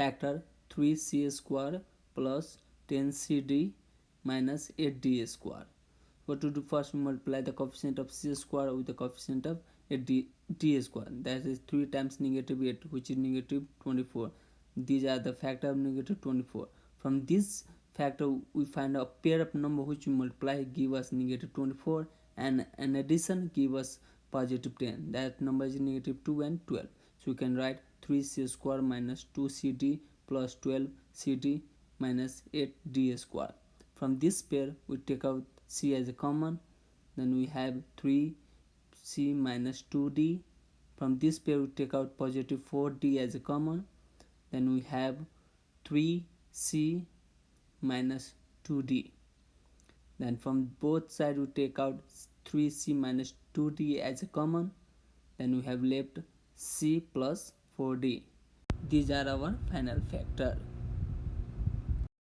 factor 3c square plus 10cd minus 8d square. What to do? First we multiply the coefficient of c square with the coefficient of 8d d square. That is 3 times negative 8 which is negative 24 these are the factor of negative 24 from this factor we find a pair of number which we multiply give us negative 24 and an addition give us positive 10 that number is negative 2 and 12 so we can write 3c square minus 2cd plus 12cd minus 8d square. From this pair we take out c as a common. Then we have 3c minus 2d from this pair we take out positive 4d as a common. Then we have 3c minus 2d then from both sides we take out 3c minus 2d as a common. Then we have left c plus 4d these are our final factor